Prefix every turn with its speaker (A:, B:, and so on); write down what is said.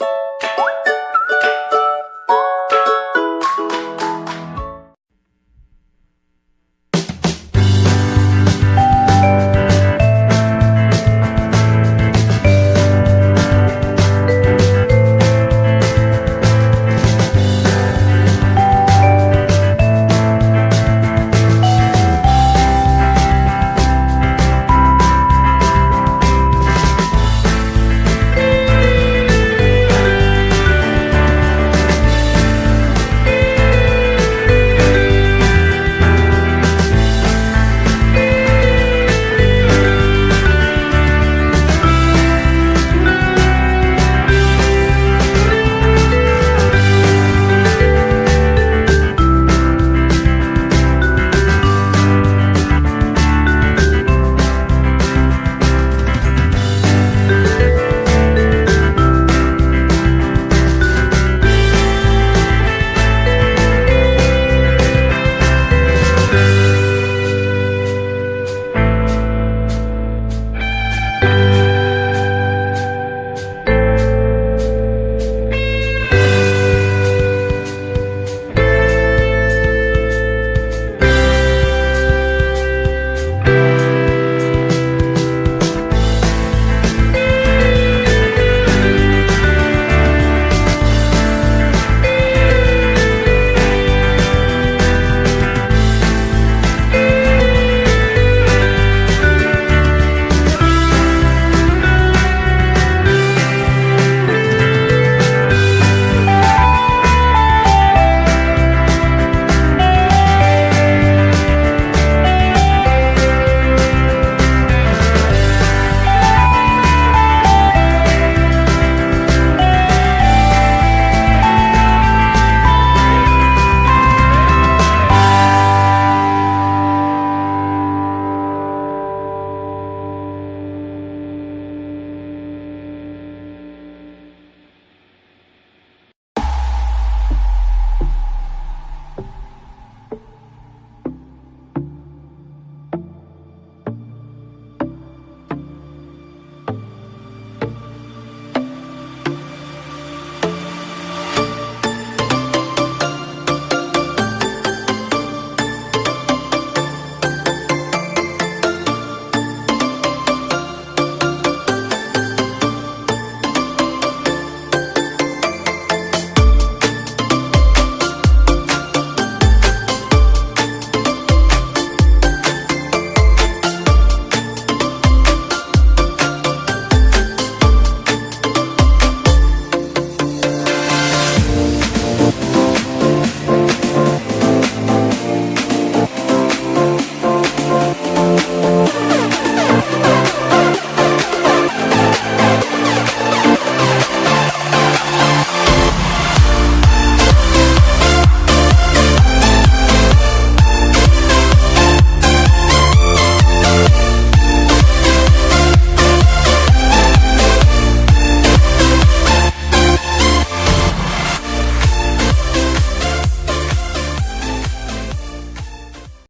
A: you